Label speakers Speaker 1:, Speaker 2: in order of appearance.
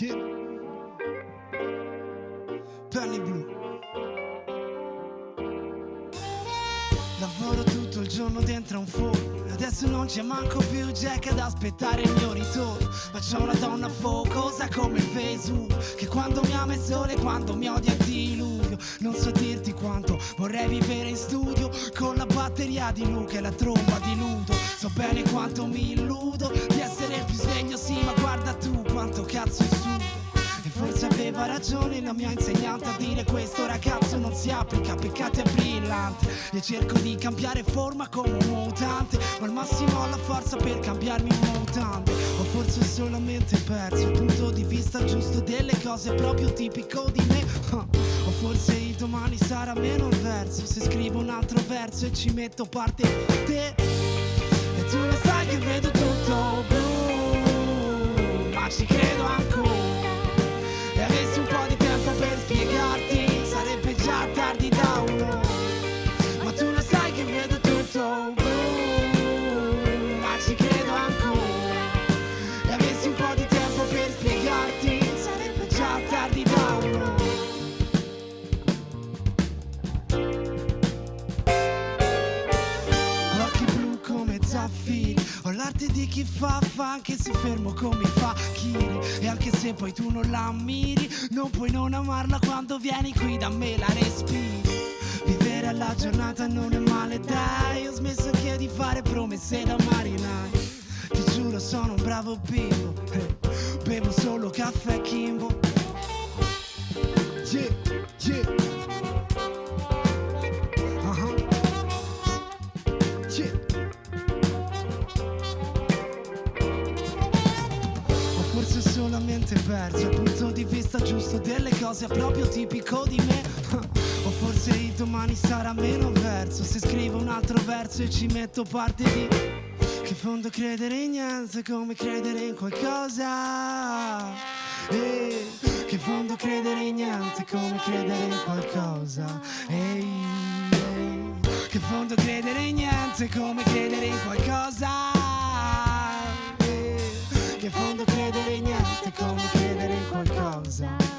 Speaker 1: Yeah. Penny blu. Lavoro tutto il giorno dentro un forno. Adesso non c'è manco più Jack ad aspettare il mio ritorno. Ma c'è una donna focosa come il Vesuvio. Che quando mi ama è sole, quando mi odia diluvio. Non so dirti quanto vorrei vivere in studio. Batteria di Luca e la tromba di Ludo. So bene quanto mi illudo di essere il più sveglio, sì, ma guarda tu quanto cazzo è su. E forse aveva ragione la mia insegnante a dire questo ragazzo non si applica, peccati è brillante. E cerco di cambiare forma come un mutante, ma al massimo ho la forza per cambiarmi un mutante. O forse solamente perso il punto di vista giusto delle cose proprio tipico di me. O forse il domani sarà meno verso, se scrivo un altro verso e ci metto parte te. E tu lo sai che vedo tutto Ho l'arte di chi fa fa anche se fermo come fa Kiri E anche se poi tu non la ammiri Non puoi non amarla quando vieni qui da me la respiri. Vivere alla giornata non è male dai. Ho smesso anche di fare promesse da marinai. Ti giuro sono un bravo bimbo. Eh, Bevo solo caffè Kimbo. Yeah, yeah perso il punto di vista giusto delle cose proprio tipico di me. O forse il domani sarà meno verso se scrivo un altro verso e ci metto parte di. Che fondo credere in niente è come credere in qualcosa. Eh, che fondo credere in niente è come credere in qualcosa. Ehi, ehi. Che fondo credere in niente è come credere in qualcosa. Che fondo credere in niente è come credere in qualcosa.